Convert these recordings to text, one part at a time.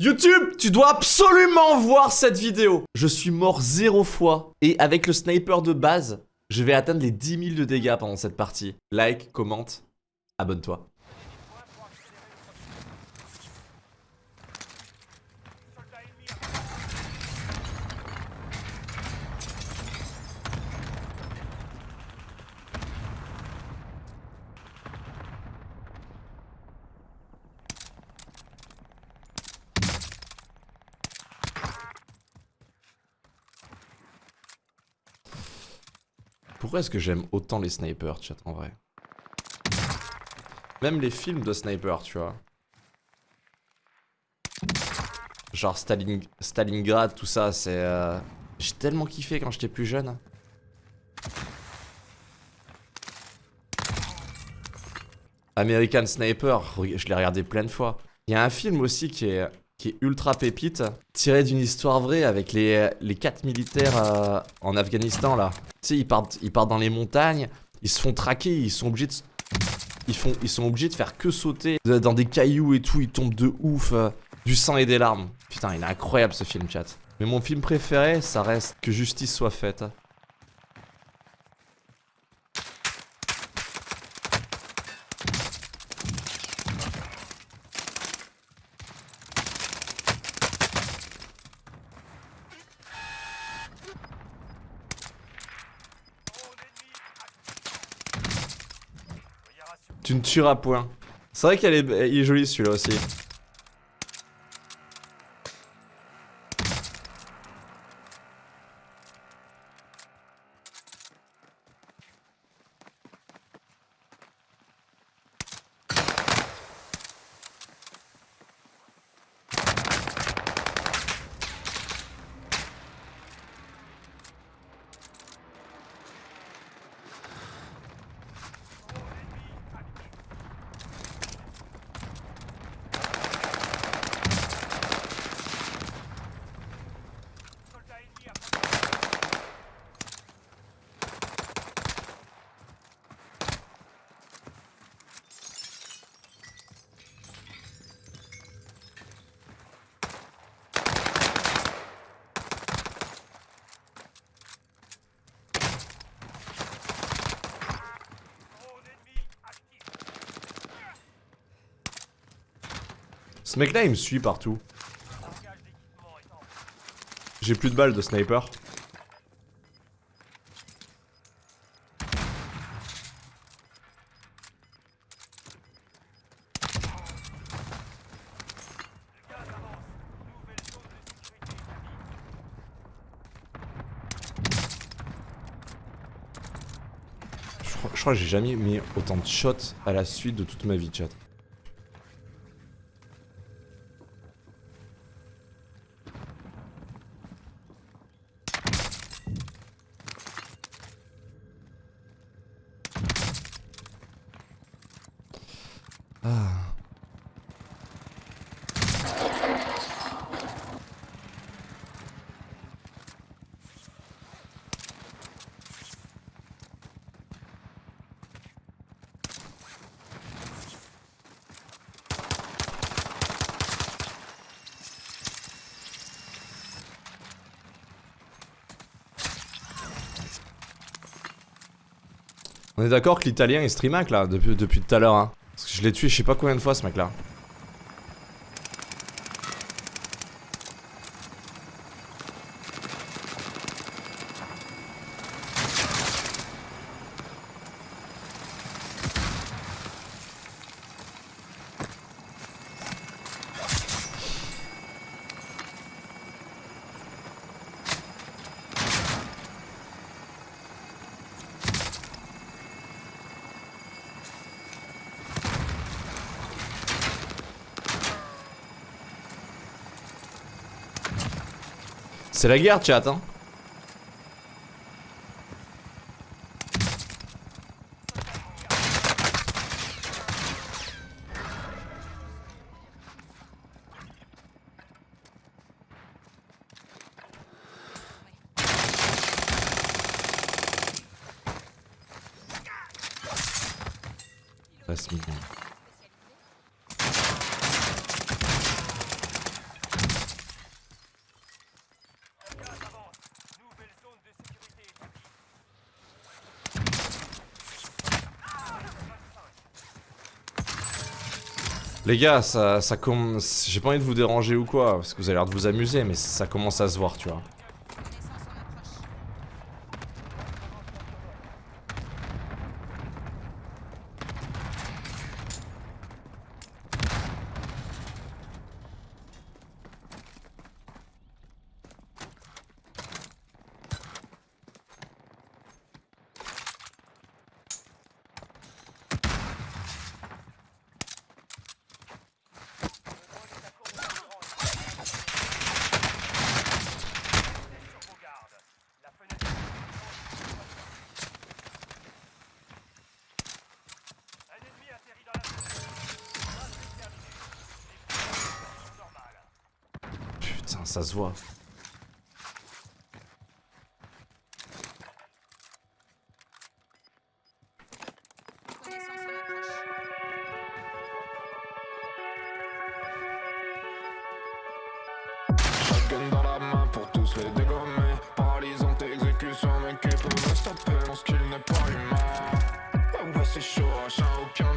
YouTube, tu dois absolument voir cette vidéo. Je suis mort zéro fois. Et avec le sniper de base, je vais atteindre les 10 000 de dégâts pendant cette partie. Like, commente, abonne-toi. Pourquoi est-ce que j'aime autant les snipers, chat, en vrai? Même les films de snipers, tu vois. Genre Stalingrad, tout ça, c'est... Euh, j'ai tellement kiffé quand j'étais plus jeune. American Sniper, je l'ai regardé plein de fois. Il y a un film aussi qui est qui est ultra pépite, tiré d'une histoire vraie avec les, les quatre militaires euh, en Afghanistan là. Tu sais, ils partent, ils partent dans les montagnes, ils se font traquer, ils sont obligés de, ils font, ils sont obligés de faire que sauter dans des cailloux et tout, ils tombent de ouf, euh, du sang et des larmes. Putain, il est incroyable ce film, chat. Mais mon film préféré, ça reste Que justice soit faite. Tu ne tueras point. C'est vrai qu'il est, est joli celui-là aussi. Ce mec là il me suit partout. J'ai plus de balles de sniper. Je crois, que j'ai jamais mis autant de shots à la suite de toute ma vie, chat. On est d'accord que l'italien il streamac là depuis, depuis tout à l'heure hein. Parce que je l'ai tué je sais pas combien de fois ce mec là. C'est la guerre, chat, hein. Passe Les gars, ça, ça commence... J'ai pas envie de vous déranger ou quoi, parce que vous avez l'air de vous amuser, mais ça commence à se voir, tu vois. Putain, ça se voit. Dans la main pour tous les dégommer. Paralysante exécution mec qui peut me stopper? Lorsqu'il n'est pas humain. Ouais ouais c'est chaud achat aucun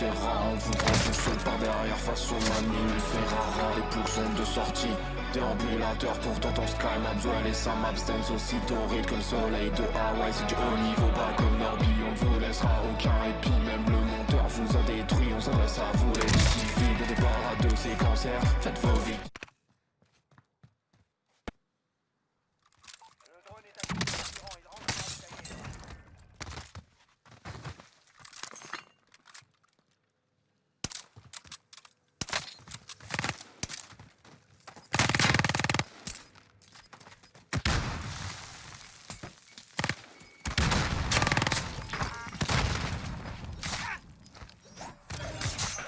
chasse de tous ces rats On vous prend tout seul par derrière face aux manies Ferrara, les ploucs sont de sortie Déambulateur, pourtant ton sky Maxwell et Sam aussi torride le soleil de Hawaï C'est du haut niveau, pas comme Norby On ne vous laissera aucun répit Même le monteur vous a détruit On s'adresse à vous les civiles De départ à deux séquencières Faites vos vies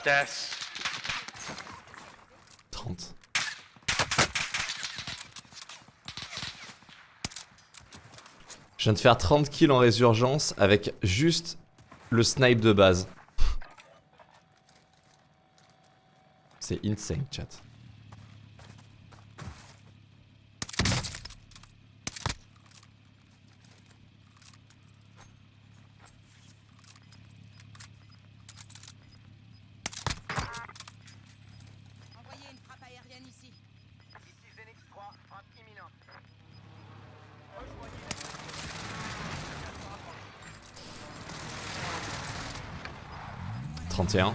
Death. 30. Je viens de faire 30 kills en résurgence avec juste le snipe de base. C'est insane, chat. 31.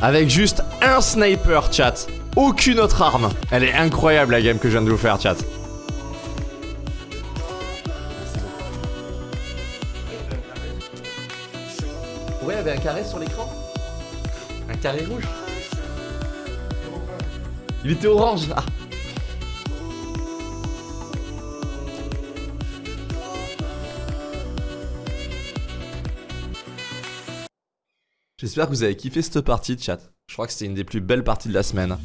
Avec juste un sniper, chat. Aucune autre arme. Elle est incroyable la game que je viens de vous faire, chat. Ouais, il y avait un carré sur l'écran. Un carré rouge. Il était orange. Ah. J'espère que vous avez kiffé cette partie, chat. Je crois que c'était une des plus belles parties de la semaine.